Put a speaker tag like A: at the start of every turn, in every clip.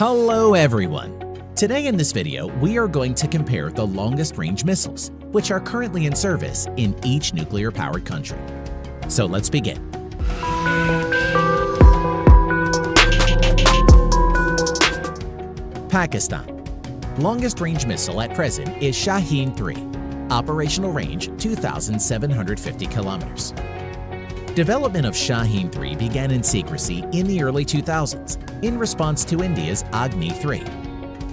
A: Hello everyone! Today in this video, we are going to compare the longest range missiles, which are currently in service in each nuclear-powered country. So let's begin. Pakistan. Longest range missile at present is Shaheen 3. Operational range 2,750 kilometers. Development of Shaheen 3 began in secrecy in the early 2000s in response to India's Agni 3.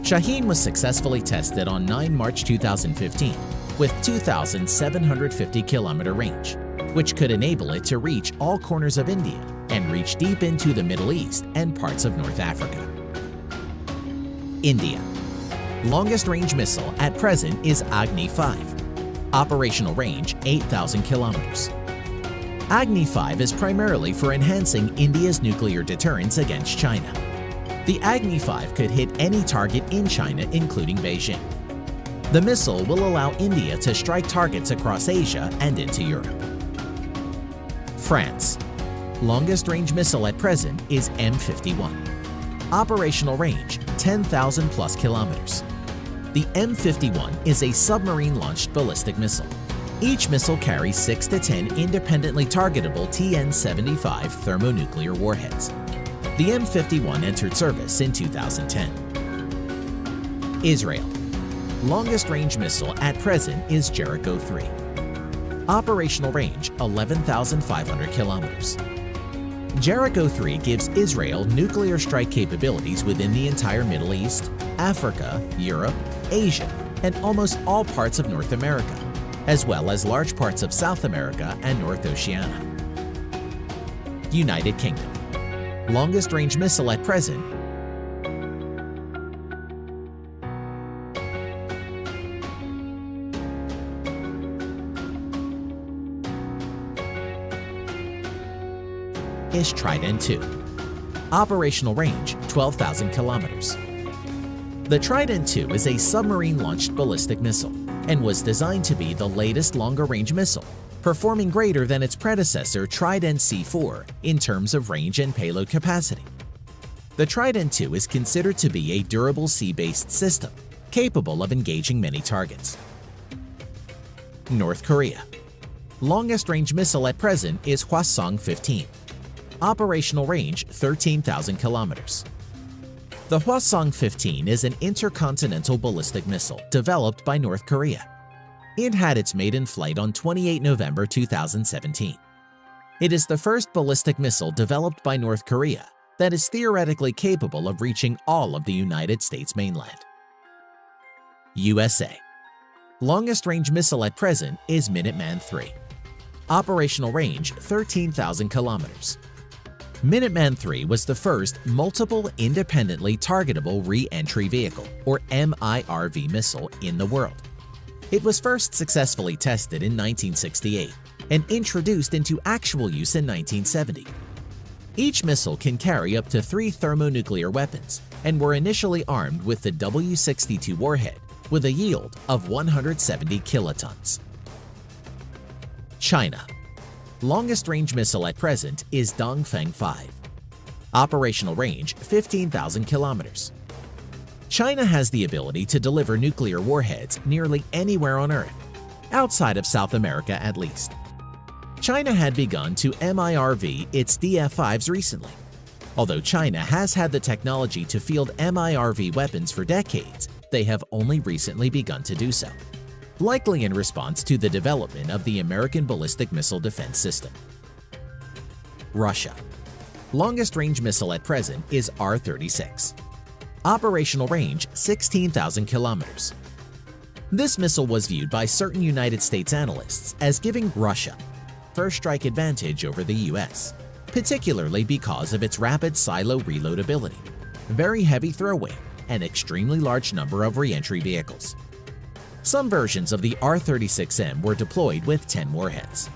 A: Shaheen was successfully tested on 9 March 2015 with 2,750 kilometer range, which could enable it to reach all corners of India and reach deep into the Middle East and parts of North Africa. India Longest range missile at present is Agni 5. Operational range 8,000 kilometers. Agni 5 is primarily for enhancing India's nuclear deterrence against China. The Agni 5 could hit any target in China including Beijing. The missile will allow India to strike targets across Asia and into Europe. France. Longest range missile at present is M51. Operational range 10,000 plus kilometers. The M51 is a submarine-launched ballistic missile. Each missile carries 6 to 10 independently targetable TN-75 thermonuclear warheads. The M51 entered service in 2010. Israel. Longest range missile at present is Jericho 3. Operational range 11,500 kilometers. Jericho 3 gives Israel nuclear strike capabilities within the entire Middle East, Africa, Europe, Asia, and almost all parts of North America as well as large parts of South America and North Oceania. United Kingdom Longest range missile at present is Trident II. Operational range 12,000 kilometers. The Trident II is a submarine-launched ballistic missile and was designed to be the latest longer-range missile, performing greater than its predecessor Trident C4 in terms of range and payload capacity. The Trident II is considered to be a durable sea-based system, capable of engaging many targets. North Korea Longest range missile at present is Hwasong-15. Operational range 13,000 kilometers. The Hwasong-15 is an intercontinental ballistic missile developed by North Korea. It had its maiden flight on 28 November 2017. It is the first ballistic missile developed by North Korea that is theoretically capable of reaching all of the United States mainland. USA Longest range missile at present is Minuteman III. Operational range 13,000 kilometers. Minuteman III was the first multiple independently targetable re-entry vehicle, or MIRV missile in the world. It was first successfully tested in 1968 and introduced into actual use in 1970. Each missile can carry up to three thermonuclear weapons and were initially armed with the W-62 warhead with a yield of 170 kilotons. China Longest range missile at present is Dongfeng 5. Operational range 15,000 kilometers. China has the ability to deliver nuclear warheads nearly anywhere on Earth, outside of South America at least. China had begun to MIRV its DF-5s recently. Although China has had the technology to field MIRV weapons for decades, they have only recently begun to do so likely in response to the development of the American Ballistic Missile Defense System. Russia Longest range missile at present is R-36. Operational range 16,000 kilometers. This missile was viewed by certain United States analysts as giving Russia first strike advantage over the US, particularly because of its rapid silo reload ability, very heavy throw weight, and extremely large number of reentry vehicles. Some versions of the R-36M were deployed with 10 warheads,